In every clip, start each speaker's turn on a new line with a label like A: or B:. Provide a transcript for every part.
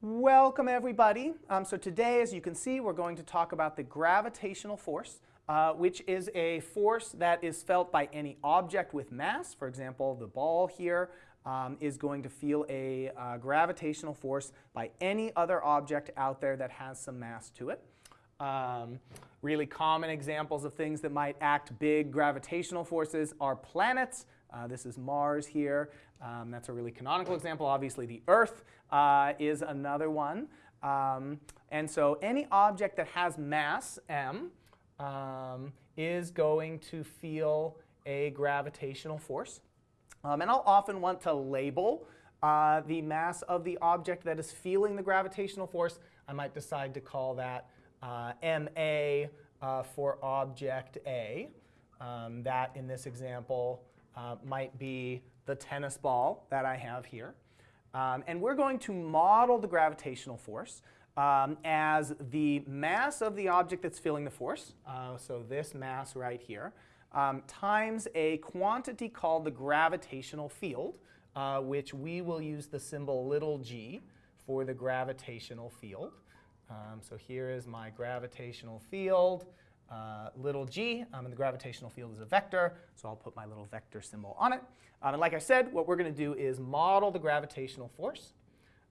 A: Welcome everybody. Um, so today, as you can see, we're going to talk about the gravitational force, uh, which is a force that is felt by any object with mass. For example, the ball here um, is going to feel a uh, gravitational force by any other object out there that has some mass to it. Um, really common examples of things that might act big gravitational forces are planets. Uh, this is Mars here. Um, that's a really canonical example. Obviously, the Earth uh, is another one. Um, and so any object that has mass, m, um, is going to feel a gravitational force. Um, and I'll often want to label uh, the mass of the object that is feeling the gravitational force. I might decide to call that uh, ma uh, for object A. Um, that, in this example, uh, might be the tennis ball that I have here. Um, and we're going to model the gravitational force um, as the mass of the object that's feeling the force, uh, so this mass right here, um, times a quantity called the gravitational field, uh, which we will use the symbol little g for the gravitational field. Um, so here is my gravitational field, uh, little g, um, and the gravitational field is a vector, so I'll put my little vector symbol on it. Um, and like I said, what we're going to do is model the gravitational force,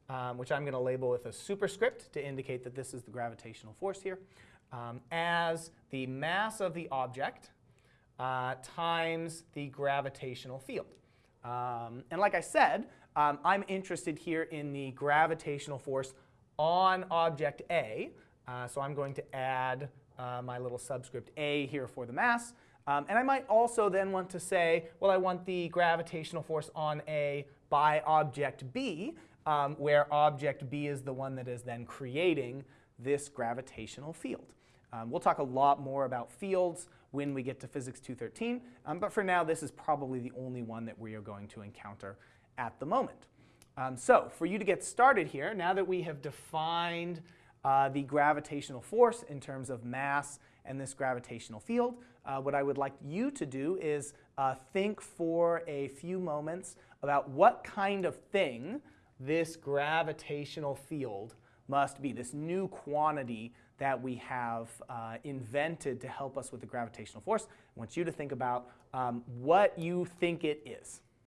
A: um, which I'm going to label with a superscript to indicate that this is the gravitational force here, um, as the mass of the object uh, times the gravitational field. Um, and like I said, um, I'm interested here in the gravitational force on object A. Uh, so I'm going to add uh, my little subscript A here for the mass. Um, and I might also then want to say, well, I want the gravitational force on A by object B, um, where object B is the one that is then creating this gravitational field. Um, we'll talk a lot more about fields when we get to Physics 213, um, but for now this is probably the only one that we are going to encounter at the moment. Um, so for you to get started here, now that we have defined uh, the gravitational force in terms of mass and this gravitational field, uh, what I would like you to do is uh, think for a few moments about what kind of thing this gravitational field must be, this new quantity that we have uh, invented to help us with the gravitational force. I want you to think about um, what you think it is.